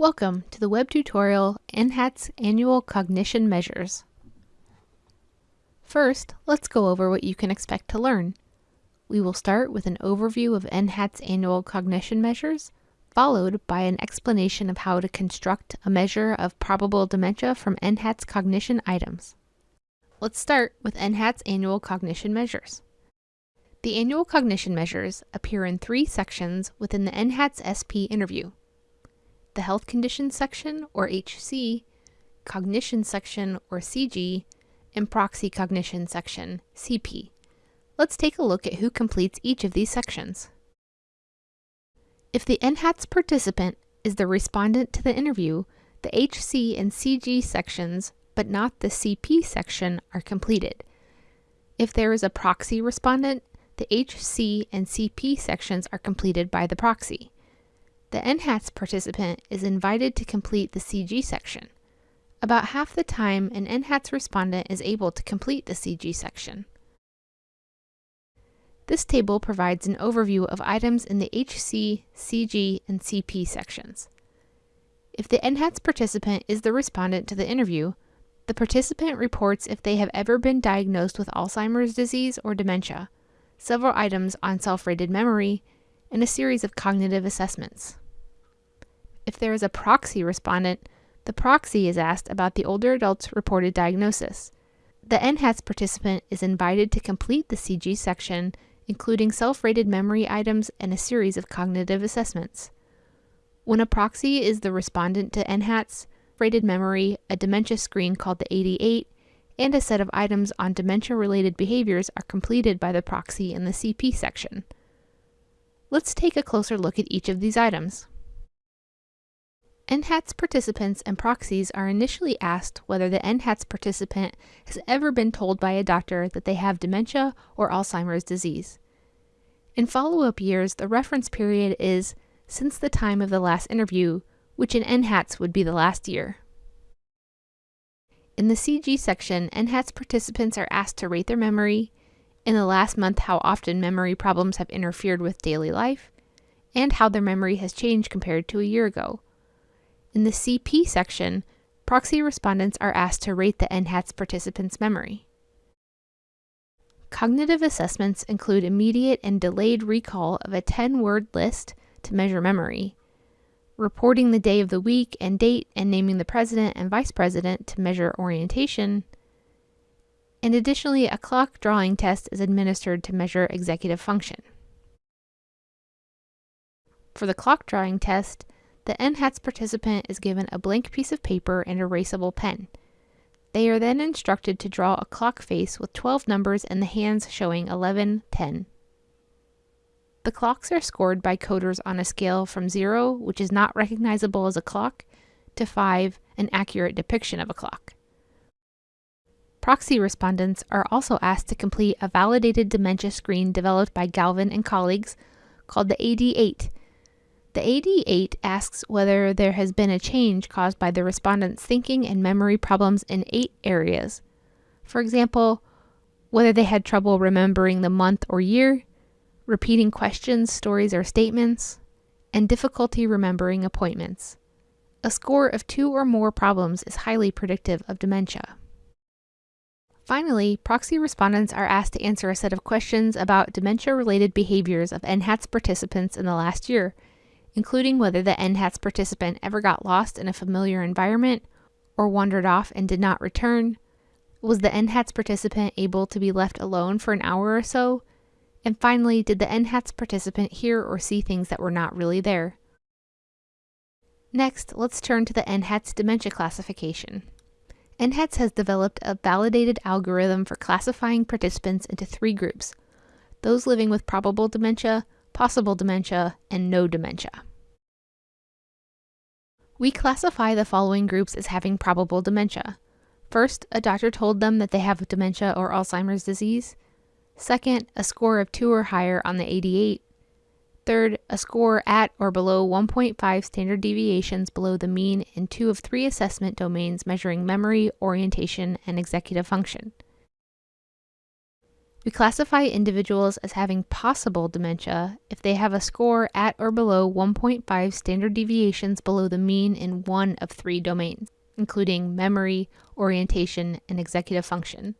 Welcome to the web tutorial NHATS Annual Cognition Measures. First, let's go over what you can expect to learn. We will start with an overview of NHATS Annual Cognition Measures, followed by an explanation of how to construct a measure of probable dementia from NHATS cognition items. Let's start with NHATS Annual Cognition Measures. The annual cognition measures appear in three sections within the NHATS SP interview the Health Conditions section, or HC, Cognition section, or CG, and Proxy Cognition section, CP. Let's take a look at who completes each of these sections. If the NHATS participant is the respondent to the interview, the HC and CG sections, but not the CP section, are completed. If there is a proxy respondent, the HC and CP sections are completed by the proxy. The NHATS participant is invited to complete the CG section. About half the time, an NHATS respondent is able to complete the CG section. This table provides an overview of items in the HC, CG, and CP sections. If the NHATS participant is the respondent to the interview, the participant reports if they have ever been diagnosed with Alzheimer's disease or dementia, several items on self-rated memory, and a series of cognitive assessments. If there is a proxy respondent, the proxy is asked about the older adult's reported diagnosis. The NHATS participant is invited to complete the CG section, including self-rated memory items and a series of cognitive assessments. When a proxy is the respondent to NHATS, rated memory, a dementia screen called the AD8, and a set of items on dementia-related behaviors are completed by the proxy in the CP section. Let's take a closer look at each of these items. NHATS participants and proxies are initially asked whether the NHATS participant has ever been told by a doctor that they have dementia or Alzheimer's disease. In follow-up years, the reference period is since the time of the last interview, which in NHATS would be the last year. In the CG section, NHATS participants are asked to rate their memory, in the last month how often memory problems have interfered with daily life, and how their memory has changed compared to a year ago. In the CP section, proxy respondents are asked to rate the NHATS participant's memory. Cognitive assessments include immediate and delayed recall of a 10-word list to measure memory, reporting the day of the week and date and naming the president and vice president to measure orientation, and additionally a clock drawing test is administered to measure executive function. For the clock drawing test, the NHATS participant is given a blank piece of paper and erasable pen. They are then instructed to draw a clock face with 12 numbers and the hands showing 11, 10. The clocks are scored by coders on a scale from 0, which is not recognizable as a clock, to 5, an accurate depiction of a clock. Proxy respondents are also asked to complete a validated dementia screen developed by Galvin and colleagues called the AD8 the AD8 asks whether there has been a change caused by the respondent's thinking and memory problems in eight areas. For example, whether they had trouble remembering the month or year, repeating questions, stories, or statements, and difficulty remembering appointments. A score of two or more problems is highly predictive of dementia. Finally, proxy respondents are asked to answer a set of questions about dementia-related behaviors of NHATS participants in the last year, including whether the NHATS participant ever got lost in a familiar environment or wandered off and did not return, was the NHATS participant able to be left alone for an hour or so, and finally, did the NHATS participant hear or see things that were not really there? Next, let's turn to the NHATS dementia classification. NHATS has developed a validated algorithm for classifying participants into three groups, those living with probable dementia, possible dementia, and no dementia. We classify the following groups as having probable dementia. First, a doctor told them that they have dementia or Alzheimer's disease. Second, a score of 2 or higher on the AD8. Third, a score at or below 1.5 standard deviations below the mean in two of three assessment domains measuring memory, orientation, and executive function. We classify individuals as having possible dementia if they have a score at or below 1.5 standard deviations below the mean in one of three domains, including memory, orientation, and executive function.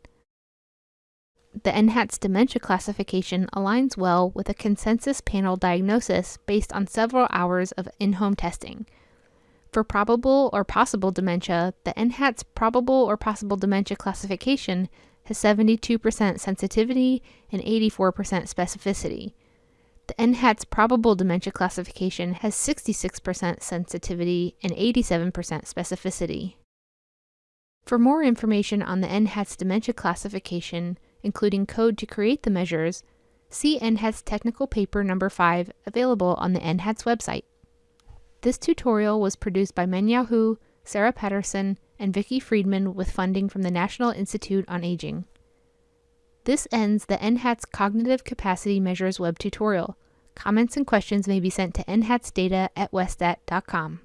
The NHATS dementia classification aligns well with a consensus panel diagnosis based on several hours of in home testing. For probable or possible dementia, the NHATS probable or possible dementia classification has 72% sensitivity and 84% specificity. The NHATS probable dementia classification has 66% sensitivity and 87% specificity. For more information on the NHATS dementia classification, including code to create the measures, see NHATS technical paper number 5 available on the NHATS website. This tutorial was produced by Meng-Yao Hu, Sarah Patterson, and Vicki Freedman with funding from the National Institute on Aging. This ends the NHATS Cognitive Capacity Measures web tutorial. Comments and questions may be sent to nhatsdata at westat.com.